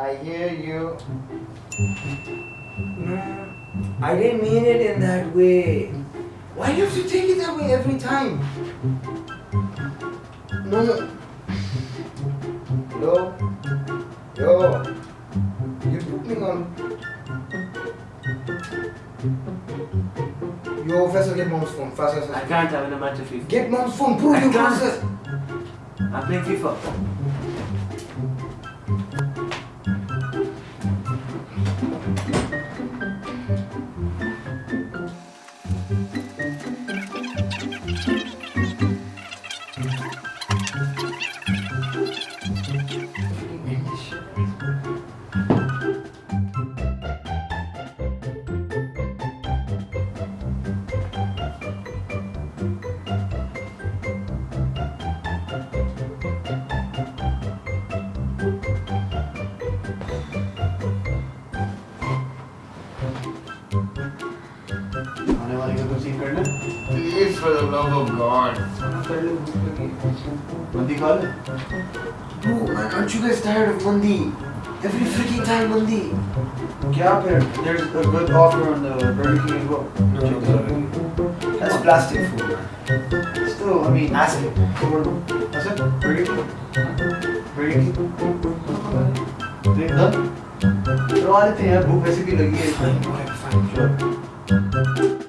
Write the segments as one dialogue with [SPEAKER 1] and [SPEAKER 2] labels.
[SPEAKER 1] I hear you. No, I didn't mean it in that way. Why do you have to take it that way every time? No. Yo. Yo. You put me on. Yo, Faisal, get mom's phone. Fast, fast,
[SPEAKER 2] I can't have an amount of FIFA.
[SPEAKER 1] Get mom's phone. Prove
[SPEAKER 2] I
[SPEAKER 1] you
[SPEAKER 2] can't.
[SPEAKER 1] process.
[SPEAKER 2] I'm playing FIFA.
[SPEAKER 1] Please, for the love of God.
[SPEAKER 3] बंदी खा ले
[SPEAKER 1] Bro, man, aren't you guys tired of Mandi? Every freaking time Mandi.
[SPEAKER 3] क्या फिर there's a good offer on the Burger King as well Check that out.
[SPEAKER 1] That's plastic food, man.
[SPEAKER 3] still I mean
[SPEAKER 1] Ask him.
[SPEAKER 3] That's it Burger King Burger King देख done करवा लेते हैं यार भूख वैसे भी लगी है
[SPEAKER 1] Fine, whatever, fine.
[SPEAKER 3] Sure.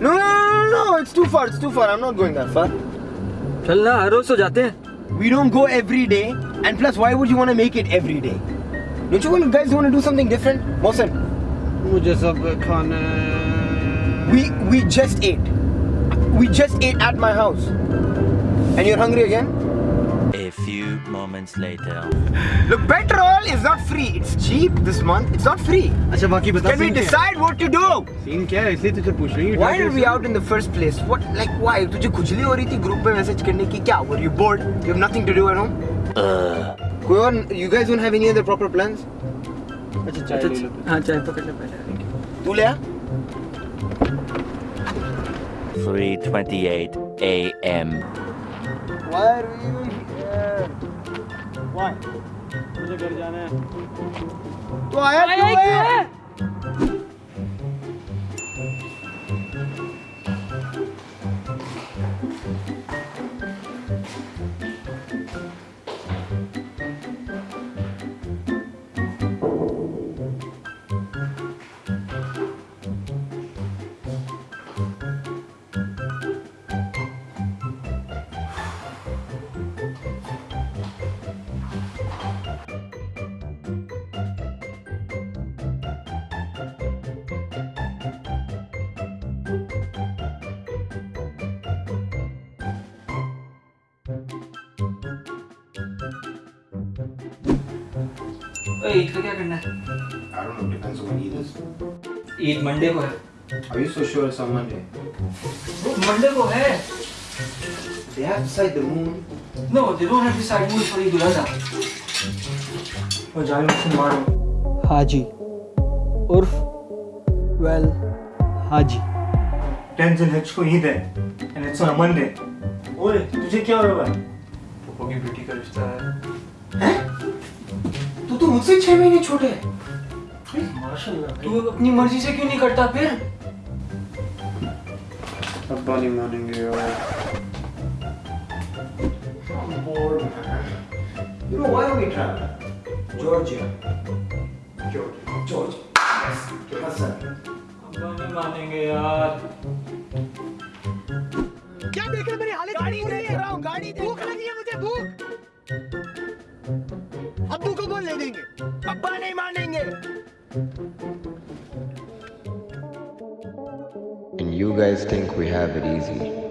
[SPEAKER 1] No, no, no, no, no, it's too far, it's too far. I'm not going that far.
[SPEAKER 4] चल ना हर रोज तो जाते हैं
[SPEAKER 1] We don't go every day, and plus, why would you want to make it every day? Don't you want guys want to do something different? Mohsen,
[SPEAKER 4] मुझे सब खाना
[SPEAKER 1] we we just ate. We just ate at my house, and you're hungry again.
[SPEAKER 5] A few moments later.
[SPEAKER 1] Look, petrol is not free. It's cheap this month. It's not free.
[SPEAKER 4] अच्छा बाकी बता
[SPEAKER 1] Can we
[SPEAKER 4] scene क्या है?
[SPEAKER 1] decide what to do?
[SPEAKER 4] Scene क्या है इसलिए तुझे पूछ रही हूँ
[SPEAKER 1] Why are we out in the first place? What like why? तुझे खुजली हो रही थी ग्रुप में मैसेज करने की क्या? Were you bored? You have nothing to do at home? कोई और you guys don't have any other proper plans?
[SPEAKER 4] अच्छा चाय हाँ चाय पकड़ ले पहले
[SPEAKER 1] तू ले आ?
[SPEAKER 5] 3:28 a.m.
[SPEAKER 1] Why are we even here?
[SPEAKER 4] Why? मुझे घर जाना है
[SPEAKER 1] तो आया क्यों है?
[SPEAKER 6] ईद का क्या करना है?
[SPEAKER 3] I don't know, depends on when Eid
[SPEAKER 6] Eid Monday को है।
[SPEAKER 3] Are you so sure it's on Monday?
[SPEAKER 6] Monday को है।
[SPEAKER 3] They have to decide the moon.
[SPEAKER 6] No they don't have decide moon for Eid ul Azha और जाने मुझसे मारो।
[SPEAKER 4] हाजी। उर्फ़ वेल हाजी।
[SPEAKER 2] टेंशन हिच को ईद है एंड इट्स ऑन मंडे ओए तुझे क्या हो रहा है?
[SPEAKER 6] पापा की बेटी का रिश्ता है।
[SPEAKER 1] तो मुझसे छह महीने छोटे है
[SPEAKER 6] तू अपनी मर्ज़ी से क्यों नहीं करता फिर
[SPEAKER 3] अब्बा नहीं मानेंगे यार
[SPEAKER 1] I'm bored, man. You know why are we traveling? Georgia. Georgia. Georgia. Yes. Hassan.
[SPEAKER 6] अब्बा नहीं मानेंगे यार
[SPEAKER 4] क्या देख रहे मेरी हालत गाड़ी देख रहा हूँ गाड़ी भूख लगी है मुझे भूख अब्बू को बोल ले देंगे
[SPEAKER 1] अब्बा नहीं मानेंगे
[SPEAKER 7] And you guys think we have it easy.